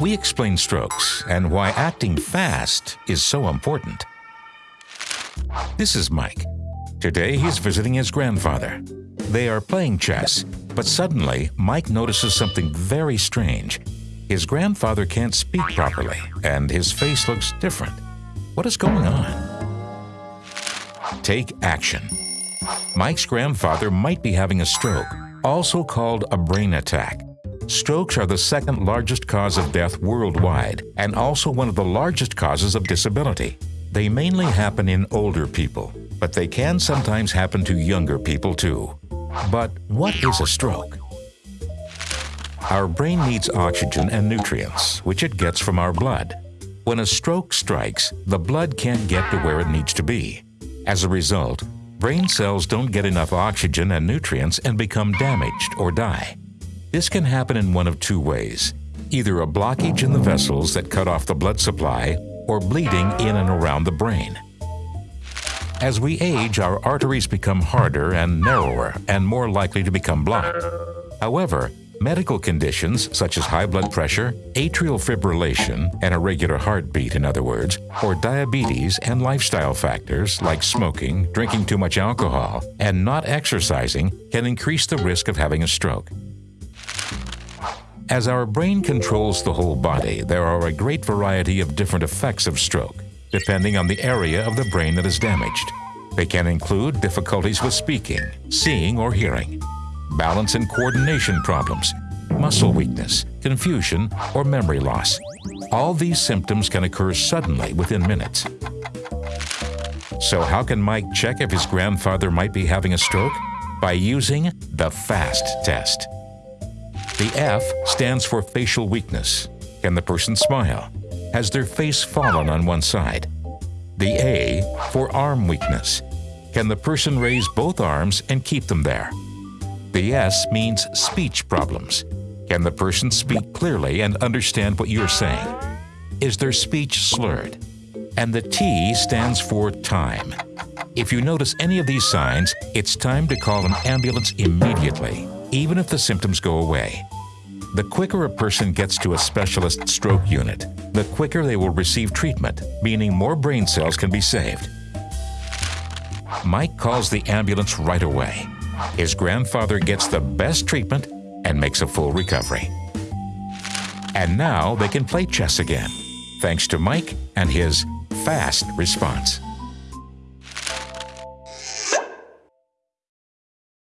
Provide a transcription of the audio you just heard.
we explain strokes and why acting fast is so important. This is Mike. Today he's visiting his grandfather. They are playing chess, but suddenly Mike notices something very strange. His grandfather can't speak properly, and his face looks different. What is going on? Take action. Mike's grandfather might be having a stroke, also called a brain attack. Strokes are the second largest cause of death worldwide and also one of the largest causes of disability. They mainly happen in older people, but they can sometimes happen to younger people too. But what is a stroke? Our brain needs oxygen and nutrients, which it gets from our blood. When a stroke strikes, the blood can't get to where it needs to be. As a result, brain cells don't get enough oxygen and nutrients and become damaged or die. This can happen in one of two ways, either a blockage in the vessels that cut off the blood supply or bleeding in and around the brain. As we age, our arteries become harder and narrower and more likely to become blocked. However, medical conditions such as high blood pressure, atrial fibrillation, an irregular heartbeat in other words, or diabetes and lifestyle factors like smoking, drinking too much alcohol, and not exercising can increase the risk of having a stroke. As our brain controls the whole body, there are a great variety of different effects of stroke, depending on the area of the brain that is damaged. They can include difficulties with speaking, seeing or hearing, balance and coordination problems, muscle weakness, confusion, or memory loss. All these symptoms can occur suddenly within minutes. So how can Mike check if his grandfather might be having a stroke? By using the FAST test. The F stands for facial weakness. Can the person smile? Has their face fallen on one side? The A for arm weakness. Can the person raise both arms and keep them there? The S means speech problems. Can the person speak clearly and understand what you're saying? Is their speech slurred? And the T stands for time. If you notice any of these signs, it's time to call an ambulance immediately even if the symptoms go away. The quicker a person gets to a specialist stroke unit, the quicker they will receive treatment, meaning more brain cells can be saved. Mike calls the ambulance right away. His grandfather gets the best treatment and makes a full recovery. And now they can play chess again, thanks to Mike and his fast response.